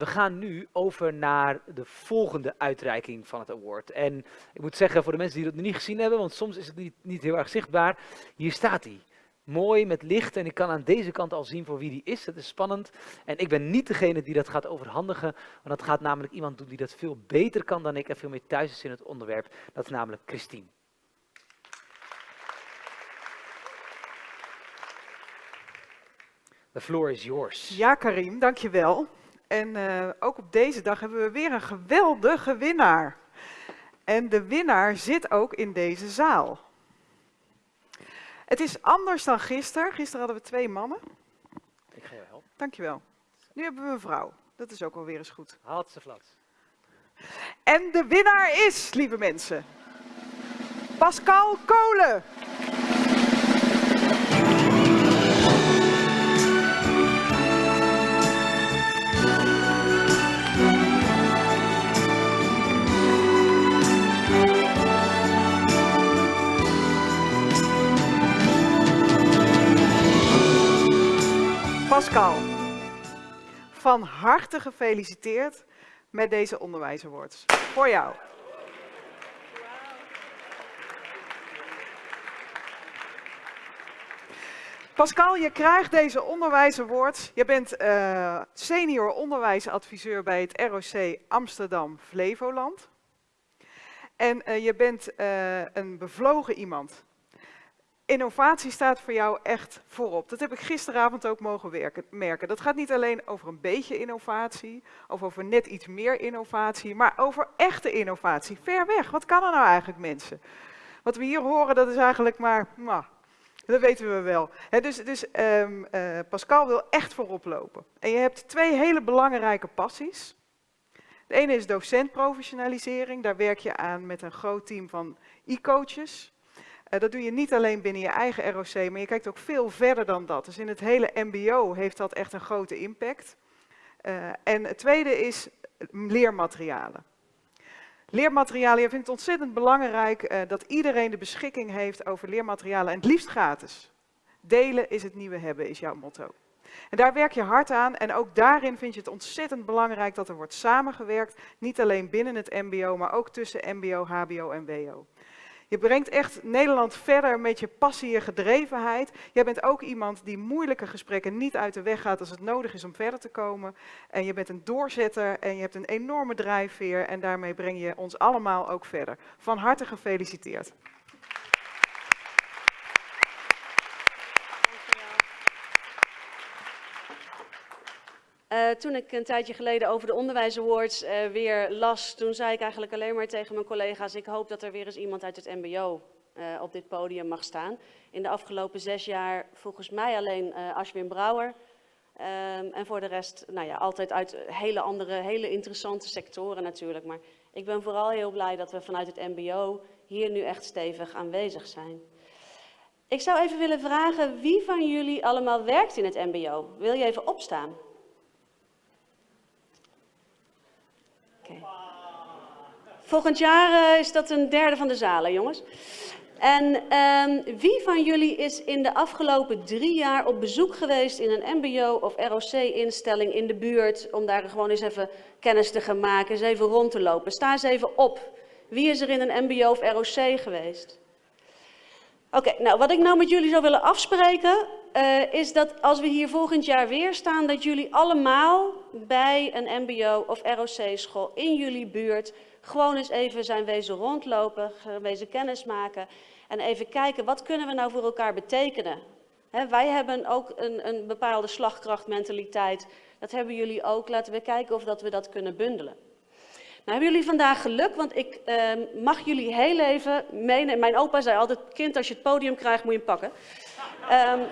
We gaan nu over naar de volgende uitreiking van het award. En ik moet zeggen, voor de mensen die dat nog niet gezien hebben, want soms is het niet, niet heel erg zichtbaar, hier staat hij. Mooi met licht en ik kan aan deze kant al zien voor wie die is. Dat is spannend. En ik ben niet degene die dat gaat overhandigen, want dat gaat namelijk iemand doen die dat veel beter kan dan ik en veel meer thuis is in het onderwerp. Dat is namelijk Christine. The floor is yours. Ja, Karim, dankjewel. En uh, ook op deze dag hebben we weer een geweldige winnaar. En de winnaar zit ook in deze zaal. Het is anders dan gisteren. Gisteren hadden we twee mannen. Ik ga je helpen. Dankjewel. Nu hebben we een vrouw. Dat is ook alweer eens goed. Haalt ze. En de winnaar is, lieve mensen, Pascal Kolen. Pascal, van harte gefeliciteerd met deze onderwijsawards. Voor jou. Pascal, je krijgt deze onderwijsawards. Je bent uh, senior onderwijsadviseur bij het ROC Amsterdam Flevoland. En uh, je bent uh, een bevlogen iemand. Innovatie staat voor jou echt voorop. Dat heb ik gisteravond ook mogen merken. Dat gaat niet alleen over een beetje innovatie, of over net iets meer innovatie, maar over echte innovatie. Ver weg. Wat kan er nou eigenlijk, mensen? Wat we hier horen, dat is eigenlijk maar, nou, dat weten we wel. dus dus um, uh, Pascal wil echt voorop lopen. En je hebt twee hele belangrijke passies. De ene is docentprofessionalisering. Daar werk je aan met een groot team van e-coaches. Uh, dat doe je niet alleen binnen je eigen ROC, maar je kijkt ook veel verder dan dat. Dus in het hele mbo heeft dat echt een grote impact. Uh, en het tweede is leermaterialen. Leermaterialen, je vindt het ontzettend belangrijk uh, dat iedereen de beschikking heeft over leermaterialen en het liefst gratis. Delen is het nieuwe hebben, is jouw motto. En daar werk je hard aan en ook daarin vind je het ontzettend belangrijk dat er wordt samengewerkt. Niet alleen binnen het mbo, maar ook tussen mbo, hbo en wo. Je brengt echt Nederland verder met je passie en gedrevenheid. Jij bent ook iemand die moeilijke gesprekken niet uit de weg gaat als het nodig is om verder te komen. En je bent een doorzetter en je hebt een enorme drijfveer en daarmee breng je ons allemaal ook verder. Van harte gefeliciteerd. Uh, toen ik een tijdje geleden over de Onderwijs Awards uh, weer las, toen zei ik eigenlijk alleen maar tegen mijn collega's, ik hoop dat er weer eens iemand uit het mbo uh, op dit podium mag staan. In de afgelopen zes jaar volgens mij alleen Ashwin Brouwer. Um, en voor de rest, nou ja, altijd uit hele andere, hele interessante sectoren natuurlijk. Maar ik ben vooral heel blij dat we vanuit het mbo hier nu echt stevig aanwezig zijn. Ik zou even willen vragen, wie van jullie allemaal werkt in het mbo? Wil je even opstaan? Volgend jaar uh, is dat een derde van de zalen, jongens. En um, wie van jullie is in de afgelopen drie jaar op bezoek geweest in een mbo of ROC-instelling in de buurt, om daar gewoon eens even kennis te gaan maken, eens even rond te lopen? Sta eens even op. Wie is er in een mbo of ROC geweest? Oké, nou wat ik nou met jullie zou willen afspreken, uh, is dat als we hier volgend jaar weer staan, dat jullie allemaal bij een mbo of ROC-school in jullie buurt gewoon eens even zijn wezen rondlopen, wezen kennis maken en even kijken wat kunnen we nou voor elkaar betekenen. Wij hebben ook een, een bepaalde slagkrachtmentaliteit, dat hebben jullie ook. Laten we kijken of dat we dat kunnen bundelen. Nou hebben jullie vandaag geluk, want ik uh, mag jullie heel even meenemen. Mijn opa zei altijd, kind als je het podium krijgt moet je hem pakken. Um,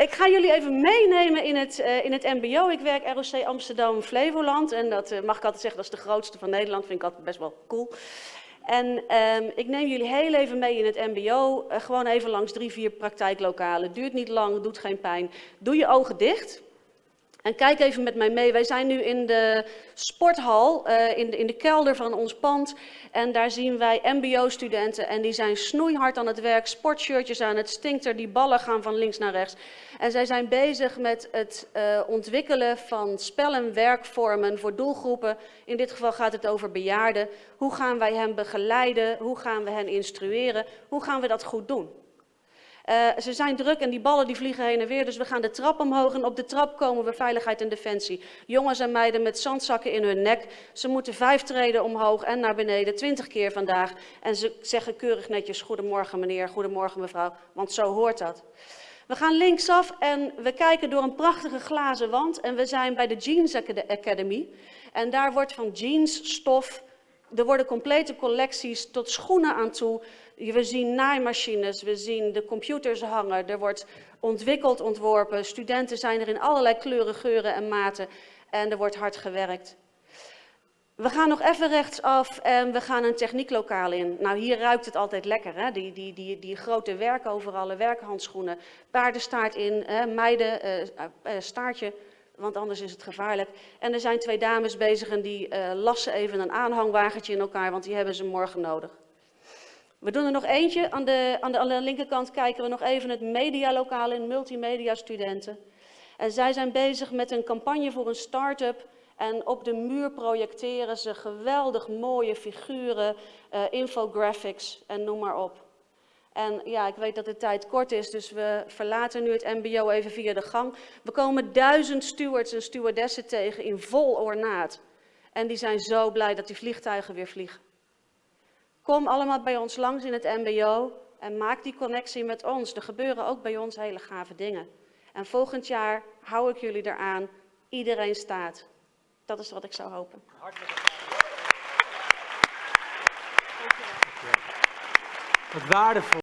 ik ga jullie even meenemen in het, uh, in het mbo. Ik werk ROC Amsterdam Flevoland en dat uh, mag ik altijd zeggen, dat is de grootste van Nederland. Vind ik altijd best wel cool. En um, ik neem jullie heel even mee in het mbo, uh, gewoon even langs drie, vier praktijklokalen. Duurt niet lang, doet geen pijn. Doe je ogen dicht. En kijk even met mij mee. Wij zijn nu in de sporthal, uh, in, de, in de kelder van ons pand. En daar zien wij MBO-studenten. En die zijn snoeihard aan het werk, sportshirtjes aan, het stinkt er, die ballen gaan van links naar rechts. En zij zijn bezig met het uh, ontwikkelen van spel- en werkvormen voor doelgroepen. In dit geval gaat het over bejaarden. Hoe gaan wij hen begeleiden? Hoe gaan we hen instrueren? Hoe gaan we dat goed doen? Uh, ze zijn druk en die ballen die vliegen heen en weer, dus we gaan de trap omhoog en op de trap komen we veiligheid en defensie. Jongens en meiden met zandzakken in hun nek, ze moeten vijf treden omhoog en naar beneden, twintig keer vandaag. En ze zeggen keurig netjes, goedemorgen meneer, goedemorgen mevrouw, want zo hoort dat. We gaan linksaf en we kijken door een prachtige glazen wand en we zijn bij de Jeans Academy. En daar wordt van jeansstof, er worden complete collecties tot schoenen aan toe, we zien naaimachines, we zien de computers hangen, er wordt ontwikkeld, ontworpen. Studenten zijn er in allerlei kleuren, geuren en maten en er wordt hard gewerkt. We gaan nog even rechtsaf en we gaan een technieklokaal in. Nou, hier ruikt het altijd lekker, hè? Die, die, die, die grote werkhandschoenen, paardenstaart in, hè? meiden, uh, uh, staartje, want anders is het gevaarlijk. En er zijn twee dames bezig en die uh, lassen even een aanhangwagentje in elkaar, want die hebben ze morgen nodig. We doen er nog eentje. Aan de, aan, de, linkerkant kijken we nog even het medialokaal in, multimedia studenten. En zij zijn bezig met een campagne voor een start-up. En op de muur projecteren ze geweldig mooie figuren, uh, infographics en noem maar op. En ja, ik weet dat de tijd kort is, dus we verlaten nu het mbo even via de gang. We komen duizend stewards en stewardessen tegen in vol ornaat. En die zijn zo blij dat die vliegtuigen weer vliegen. Kom allemaal bij ons langs in het mbo en maak die connectie met ons. Er gebeuren ook bij ons hele gave dingen. En volgend jaar hou ik jullie eraan. Iedereen staat. Dat is wat ik zou hopen. Wat waardevol.